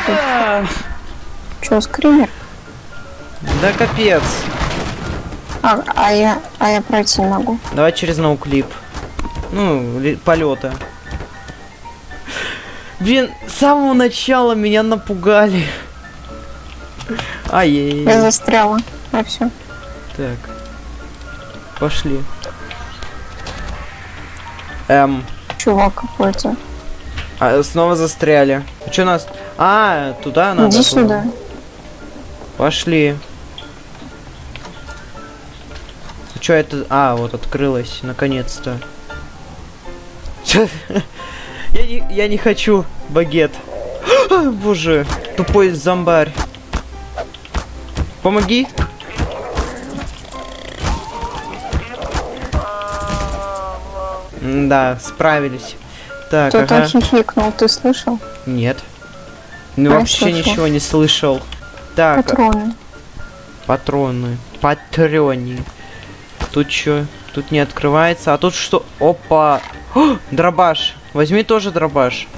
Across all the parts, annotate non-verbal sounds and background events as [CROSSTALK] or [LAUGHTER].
ты тут? Чё, скример? Да капец. А, а я, а я пройти не могу. Давай через ноуклип. Ну, полета. Блин, с самого начала меня напугали. Я Ай-яй. застряла. А все. Так. Пошли. Эм. Чувак какой-то. А, снова застряли. Что нас? А, туда надо. Иди было. сюда. Пошли. Что это? А, вот открылось, наконец-то. [LAUGHS] Я не, я не хочу багет. А, Боже, тупой зомбарь. Помоги. Да, справились. Так, Кто-то ага. хихикнул, ты слышал? Нет. Ну, А, вообще слышал. ничего не слышал. Так, Патроны. Патроны. Патрони. Тут что? Тут не открывается. А тут что? Опа! О, дробаш. Возьми тоже дробаш.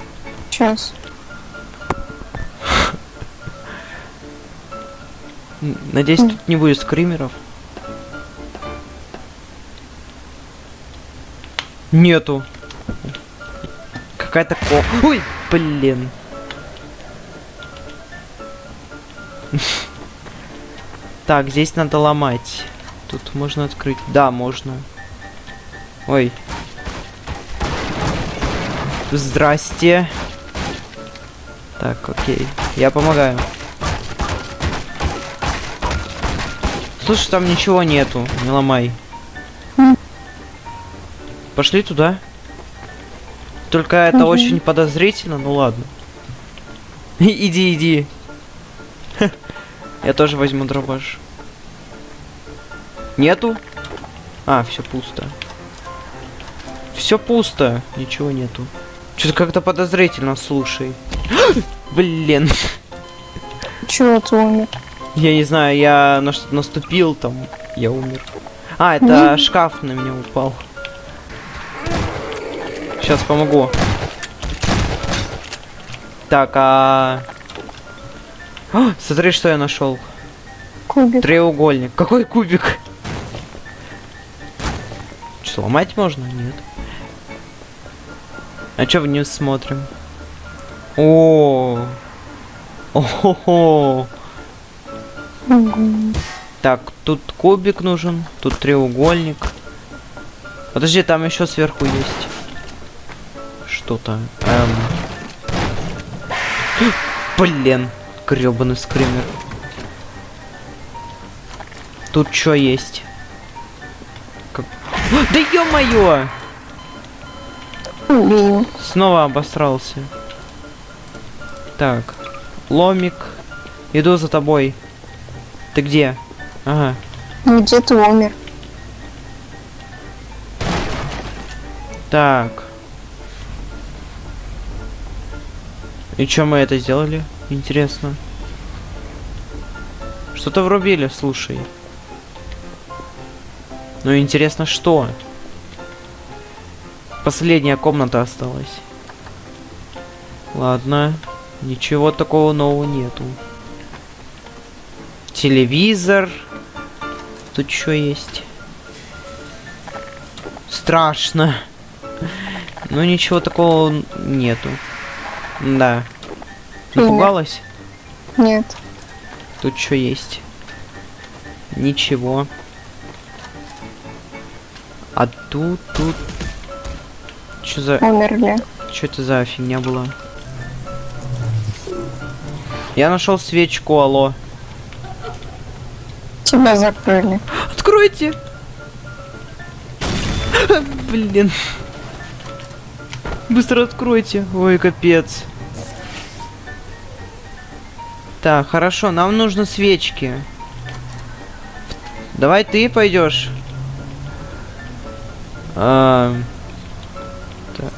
Сейчас. Надеюсь, тут не будет скримеров. Нету. Какая-то ко... Ой, блин. [LAUGHS] Так, здесь надо ломать. Тут можно открыть. Да, можно. Ой. Здрасте. Так, окей. Я помогаю. Слушай, там ничего нету. Не ломай. Пошли туда. Только это Мгм. очень подозрительно, ну ладно. [LAUGHS] Иди, иди. Я тоже возьму дробаш. Нету? А, все пусто. Все пусто. Ничего нету. Что-то как-то подозрительно, слушай. [GASPS] Блин. Чего ты умер? Я не знаю, я на что-то наступил, там, я умер. А, это шкаф на меня упал. Сейчас помогу. Так, а... А, Смотри, что я нашел. Кубик. Треугольник. Какой кубик? Что, ломать можно? Нет. А чё вниз смотрим? О, О-хо-хо. Мгм. Так, тут кубик нужен, тут треугольник. Подожди, там еще сверху есть. Что-то. Эм. [GASPS] Блин, гребаный скример. Тут что есть? Как... Да ё-моё! Снова обосрался. Так, ломик. Иду за тобой. Ты где? Ага. Ну, Где ты умер? Так. И чё мы это сделали? Интересно. Что-то врубили, слушай. Ну интересно, что? Последняя комната осталась. Ладно. Ничего такого нового нету. Телевизор. Тут что есть? Страшно. [LAUGHS] Ну ничего такого нету. Да. Напугалась? Нет. Тут что есть? Ничего. А тут, тут... Что за... Умерли. Что это за фигня была? Я нашел свечку, алло. Тебя закрыли. Откройте! Блин. Быстро откройте. Ой, капец. Так, хорошо, нам нужны свечки. Давай ты пойдешь. А, так.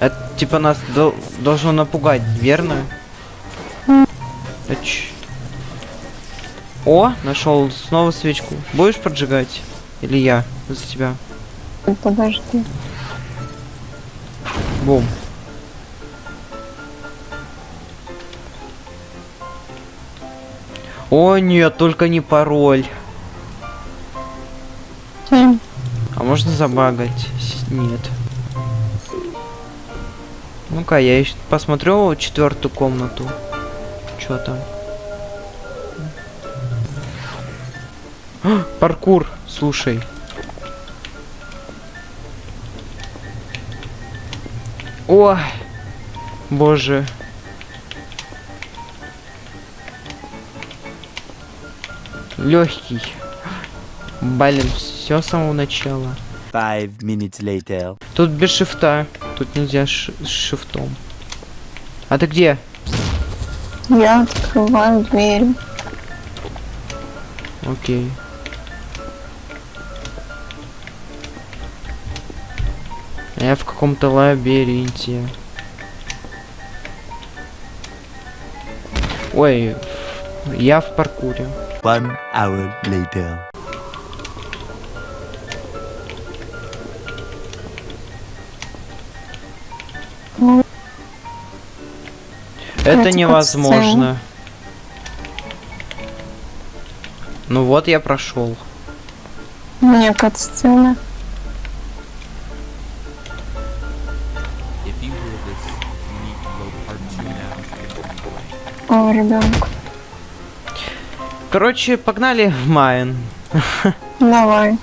Это типа нас дол- должно напугать, верно? А ч- О, нашел снова свечку. Будешь поджигать? Или я за тебя? Подожди. Бум. О, нет, только не пароль. А можно забагать? Нет. Ну-ка, я еще посмотрю четвертую комнату. Чё там? А, [GASPS] паркур, слушай. Ой, боже. Легкий. Блин, все с самого начала. Five minutes later. Тут без шифта. Тут нельзя ш- с шифтом. А ты где? Я открываю дверь. Окей. Я в каком-то лабиринте. Ой, я в паркуре. One hour later. Это невозможно. Ну вот я прошел. Мне кат-сцена. If you Короче, погнали в Майн. Давай.